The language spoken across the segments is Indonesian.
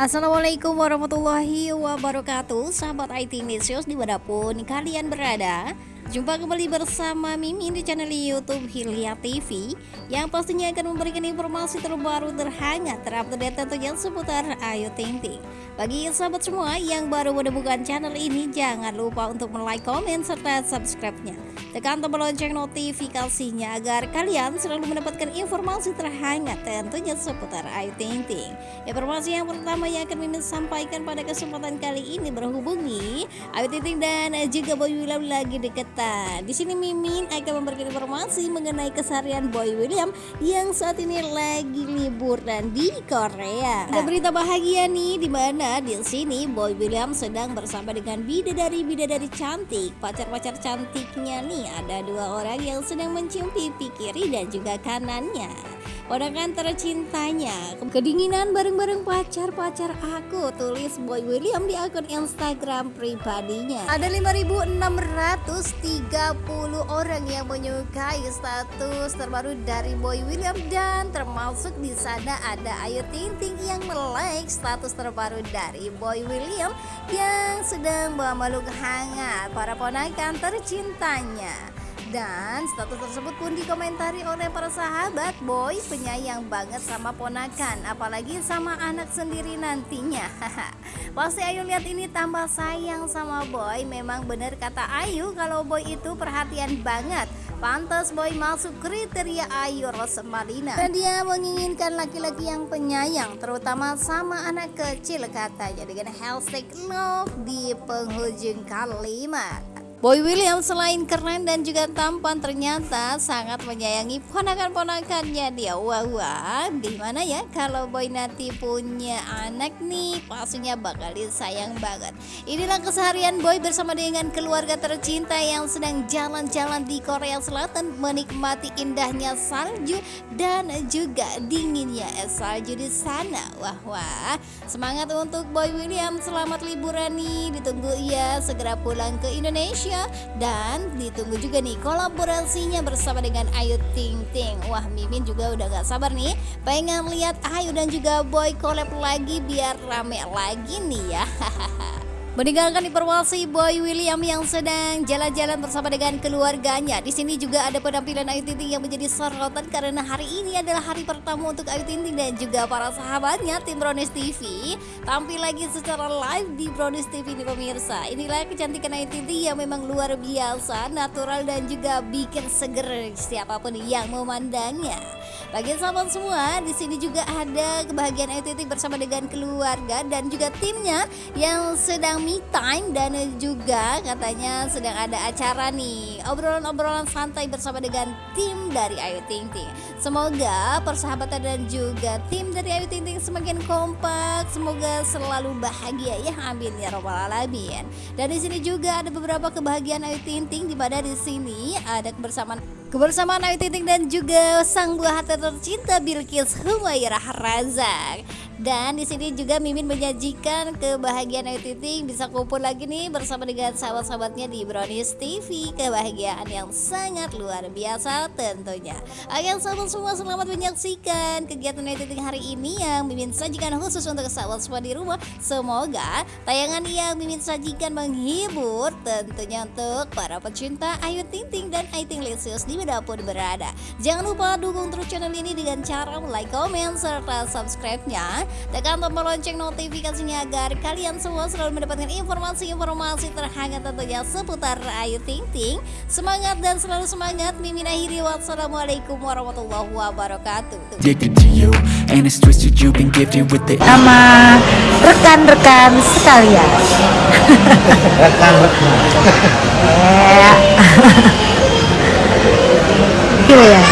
Assalamualaikum warahmatullahi wabarakatuh. Sahabat IT News di mana pun kalian berada Jumpa kembali bersama Mimin di channel Youtube Hilya TV Yang pastinya akan memberikan informasi terbaru terhangat terupdate tentunya seputar Ayu Ting Ting. Bagi sahabat semua yang baru menemukan channel ini Jangan lupa untuk like, komen, serta subscribe-nya. Tekan tombol lonceng notifikasinya agar kalian selalu mendapatkan informasi terhangat tentunya seputar Ayu Ting Ting. Informasi yang pertama yang akan Mimin sampaikan pada kesempatan kali ini berhubungi Ayu Ting Ting dan juga Boy William lagi dekat Nah, di sini Mimin akan memberikan informasi mengenai keseharian Boy William yang saat ini lagi liburan di Korea. Ada berita bahagia nih di mana di sini Boy William sedang bersama dengan bidadari-bidadari cantik. Pacar-pacar cantiknya nih ada dua orang yang sedang mencium pipi kiri dan juga kanannya ponakan tercintanya kedinginan bareng-bareng pacar-pacar aku tulis Boy William di akun Instagram pribadinya ada 5630 orang yang menyukai status terbaru dari Boy William dan termasuk di sana ada Ayu Ting Ting yang melike status terbaru dari Boy William yang sedang memeluk hangat para ponakan tercintanya dan status tersebut pun dikomentari oleh para sahabat Boy penyayang banget sama ponakan Apalagi sama anak sendiri nantinya. Pasti Ayu lihat ini tambah sayang sama Boy. Memang bener kata Ayu kalau Boy itu perhatian banget. Pantas Boy masuk kriteria Ayu Rosmalina. Dan dia menginginkan laki-laki yang penyayang Terutama sama anak kecil katanya Dengan hashtag love di penghujung kalimat Boy William selain keren dan juga tampan ternyata sangat menyayangi ponakan-ponakannya. Dia wah wah gimana ya kalau Boy nanti punya anak nih? Pastinya bakal disayang banget. Inilah keseharian Boy bersama dengan keluarga tercinta yang sedang jalan-jalan di Korea Selatan menikmati indahnya salju dan juga dinginnya es salju di sana. Wah wah. Semangat untuk Boy William selamat liburan nih. Ditunggu ya segera pulang ke Indonesia Indonesia. Dan ditunggu juga nih kolaborasinya bersama dengan Ayu Ting Ting. Wah Mimin juga udah gak sabar nih. Pengen lihat Ayu dan juga Boy collab lagi biar rame lagi nih ya Meninggalkan informasi Boy William yang sedang jalan-jalan bersama dengan keluarganya. Di sini juga ada penampilan Ayu Ting Ting yang menjadi sorotan karena hari ini adalah hari pertama untuk Ayu Ting Ting dan juga para sahabatnya tim Brownies TV tampil lagi secara live di Brownies TV ini pemirsa. Inilah kecantikan Ayu Ting Ting yang memang luar biasa, natural dan juga bikin seger siapa pun yang memandangnya. Bagi sahabat semua, di sini juga ada kebahagiaan Ayu Ting bersama dengan keluarga dan juga timnya yang sedang me time dan juga katanya sedang ada acara nih obrolan-obrolan santai bersama dengan tim dari Ayu Ting Ting. Semoga persahabatan dan juga tim dari Ayu Ting Ting semakin kompak, semoga selalu bahagia ya amin ya robbal alamin. Dan di sini juga ada beberapa kebahagiaan Ayu Ting Ting di mana di sini ada kebersamaan kebersamaan Ayu Ting Ting dan juga sang buah hati tercinta Bilkis Humairah Razak. Dan di sini juga Mimin menyajikan kebahagiaan Ayu Titing bisa kumpul lagi nih bersama dengan sahabat-sahabatnya di Brownies TV. Kebahagiaan yang sangat luar biasa tentunya. Ayo sahabat semua selamat menyaksikan kegiatan Ayu Titing hari ini yang Mimin sajikan khusus untuk sahabat semua di rumah. Semoga tayangan yang Mimin sajikan menghibur tentunya untuk para pecinta Ayu Ting dan Ayu Ting Lesius di mana pun berada. Jangan lupa dukung terus channel ini dengan cara like, comment, serta subscribe-nya Tekan tombol lonceng notifikasinya agar kalian semua selalu mendapatkan informasi-informasi terhangat tentunya seputar Ayu Ting Ting. Semangat dan selalu semangat. Mimin akhiri wassalamualaikum warahmatullahi wabarakatuh. Sama rekan-rekan sekalian. Rekan-rekan. Gila ya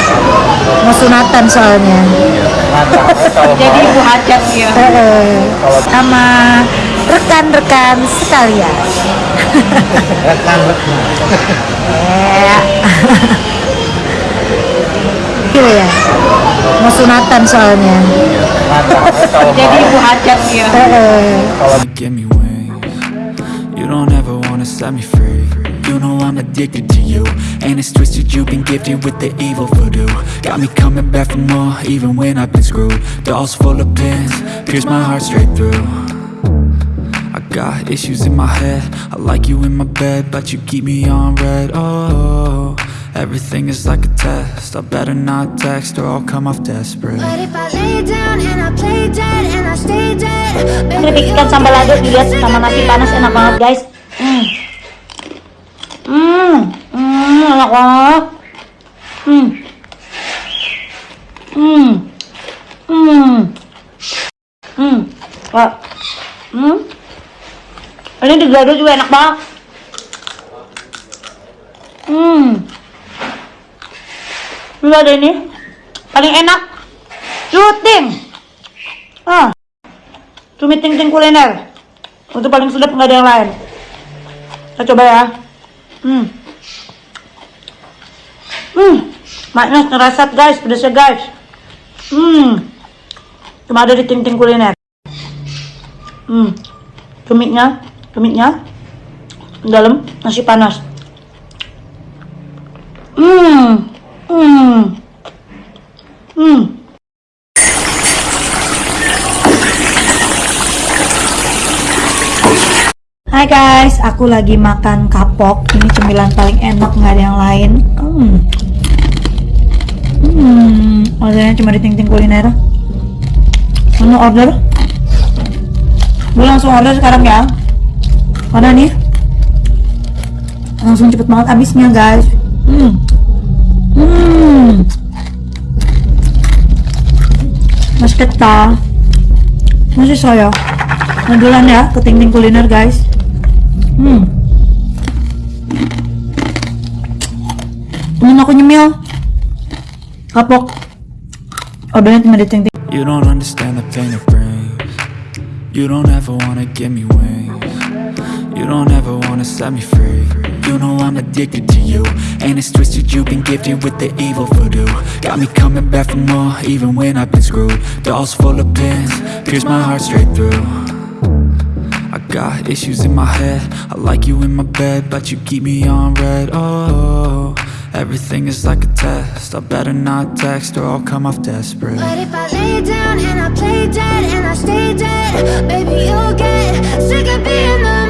mau sunatan soalnya jadi ibu hajat ya. Sama rekan-rekan sekalian. Rekan-rekan. Gila ya mau sunatan soalnya. Jadi ibu hajat ya. You don't ever wanna set me free You know I'm addicted to you. And it's twisted, you've been gifted with the evil voodoo. Got me coming back for more, even when I've been screwed. Dolls full of pins, pierce my heart straight through. I got issues in my head. I like you in my bed, but you keep me on red. Oh, everything is like a test. I better not text or I'll come off desperate. But if I lay down and I play dead and I stay dead, baby, Keripik ikan sambal lado dilihat sama nasi panas enak banget guys. Hmm. Hmm. Hmm, enak banget. Hmm. Hmm. Hmm. Hmm. Kak. Hmm. Ini juga enak banget. Hmm. Ini ada ini. Paling enak. Cuting. Ah. Cumi ting ting kuliner. Untuk paling sedap nggak ada yang lain. Kita coba ya. Hmm. Hmm. Maknya ngerasat guys, pedasnya guys. Hmm. Cuma ada di ting kuliner. Hmm. Cuminya, cuminya dalam nasi panas. Hmm. Hmm. Guys, aku lagi makan kapok. Ini cemilan paling enak, nggak ada yang lain. Hmm. Hmm, cuma di ting-ting kuliner. Mana order? Gue langsung order sekarang ya. Mana nih? Langsung cepet banget habisnya guys. Hmm. Hmm. Mas keta. Masih saya. Modulan ya ke ting-ting kuliner guys. Hmm. Kapok. Ting-ting. You don't understand the pain it brings. You don't ever wanna give me wings. You don't ever wanna set me free. You know I'm addicted to you. And it's twisted, you've been gifted with the evil voodoo. Got me coming back for more, even when I've been screwed. Dolls full of pins, pierce my heart straight through got issues in my head. I like you in my bed, but you keep me on red. Oh, everything is like a test. I better not text or I'll come off desperate. But if I lay down and I play dead and I stay dead, baby, you'll get sick of being the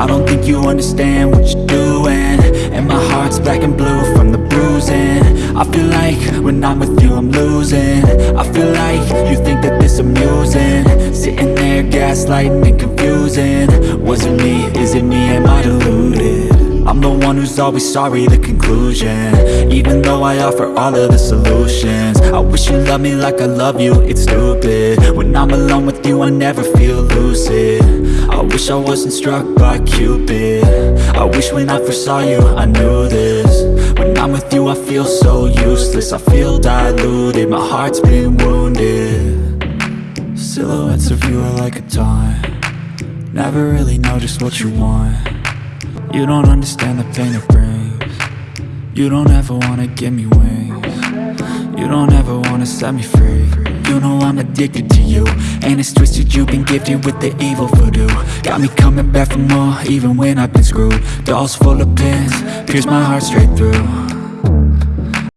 I don't think you understand what you're doing And my heart's black and blue from the bruising I feel like when I'm with you I'm losing I feel like you think that this amusing Sitting there gaslighting and confusing Was it me? Is it me? Am I deluded? I'm the one who's always sorry, the conclusion. Even though I offer all of the solutions. I wish you loved me like I love you, it's stupid. When I'm alone with you, I never feel lucid. I wish I wasn't struck by Cupid. I wish when I first saw you, I knew this. When I'm with you, I feel so useless. I feel diluted, my heart's been wounded. Silhouettes of you are like a taunt. Never really know just what you want You don't understand the pain it brings. You don't ever wanna give me wings. You don't ever wanna set me free. You know I'm addicted to you And it's twisted, you've been gifted with the evil voodoo. Got me coming back for more, even when I've been screwed. Dolls full of pins, pierce my heart straight through